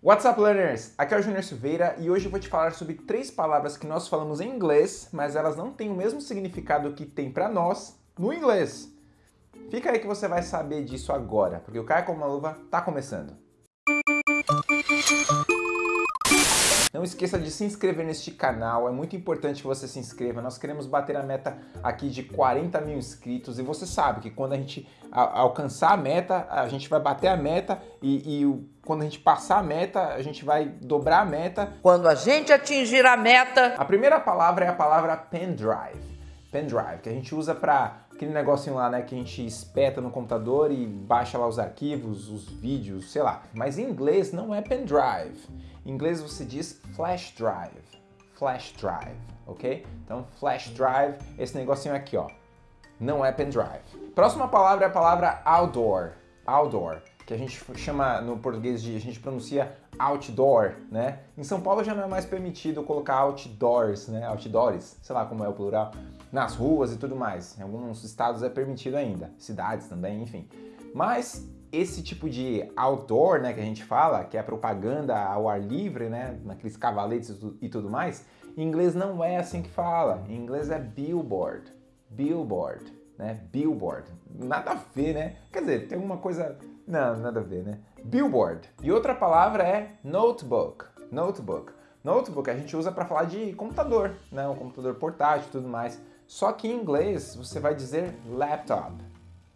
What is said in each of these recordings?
What's up, learners? Aqui é o Júnior Silveira e hoje eu vou te falar sobre três palavras que nós falamos em inglês, mas elas não têm o mesmo significado que tem para nós no inglês. Fica aí que você vai saber disso agora, porque o Caia como uma luva tá começando. Não esqueça de se inscrever neste canal, é muito importante que você se inscreva. Nós queremos bater a meta aqui de 40 mil inscritos e você sabe que quando a gente alcançar a meta, a gente vai bater a meta e, e quando a gente passar a meta, a gente vai dobrar a meta. Quando a gente atingir a meta... A primeira palavra é a palavra pendrive. Pendrive, que a gente usa para aquele negocinho lá, né, que a gente espeta no computador e baixa lá os arquivos, os vídeos, sei lá. Mas em inglês não é pendrive. Em inglês você diz flash drive, flash drive, ok? Então flash drive, esse negocinho aqui, ó, não é pendrive. Próxima palavra é a palavra outdoor, outdoor, que a gente chama no português de, a gente pronuncia outdoor, né? Em São Paulo já não é mais permitido colocar outdoors, né? Outdoors, sei lá como é o plural, nas ruas e tudo mais. Em alguns estados é permitido ainda, cidades também, enfim. Mas esse tipo de outdoor, né, que a gente fala, que é propaganda ao ar livre, né, naqueles cavaletes e tudo mais, em inglês não é assim que fala. Em inglês é billboard, billboard, né, billboard. Nada a ver, né? Quer dizer, tem uma coisa... Não, nada a ver, né? Billboard. E outra palavra é notebook, notebook. Notebook a gente usa para falar de computador, né, um computador portátil e tudo mais. Só que em inglês você vai dizer laptop,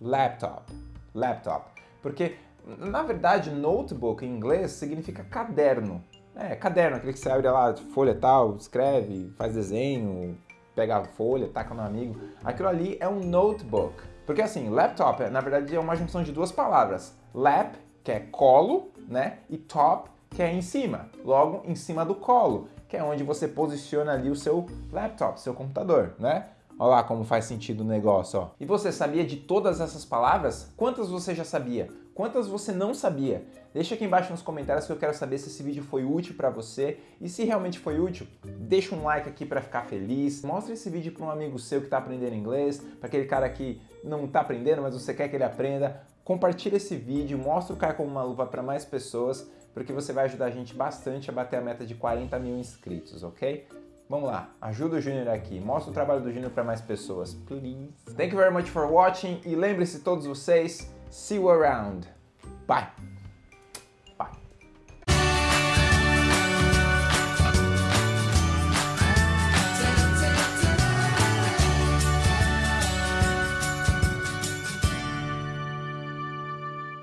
laptop, laptop. Porque, na verdade, notebook em inglês significa caderno. É, caderno, aquele que você abre lá, folha tal, escreve, faz desenho, pega a folha, taca no amigo. Aquilo ali é um notebook. Porque assim, laptop, na verdade, é uma junção de duas palavras. Lap, que é colo, né? E top, que é em cima. Logo, em cima do colo, que é onde você posiciona ali o seu laptop, seu computador, né? Olha lá como faz sentido o negócio, ó. E você sabia de todas essas palavras? Quantas você já sabia? Quantas você não sabia? Deixa aqui embaixo nos comentários que eu quero saber se esse vídeo foi útil para você e se realmente foi útil, deixa um like aqui para ficar feliz. Mostra esse vídeo para um amigo seu que está aprendendo inglês, para aquele cara que não está aprendendo, mas você quer que ele aprenda. Compartilha esse vídeo, mostra o cara como uma luva para mais pessoas, porque você vai ajudar a gente bastante a bater a meta de 40 mil inscritos, ok? Vamos lá, ajuda o Júnior aqui, mostra o trabalho do Júnior para mais pessoas, please. Thank you very much for watching e lembre-se todos vocês, see you around. Bye!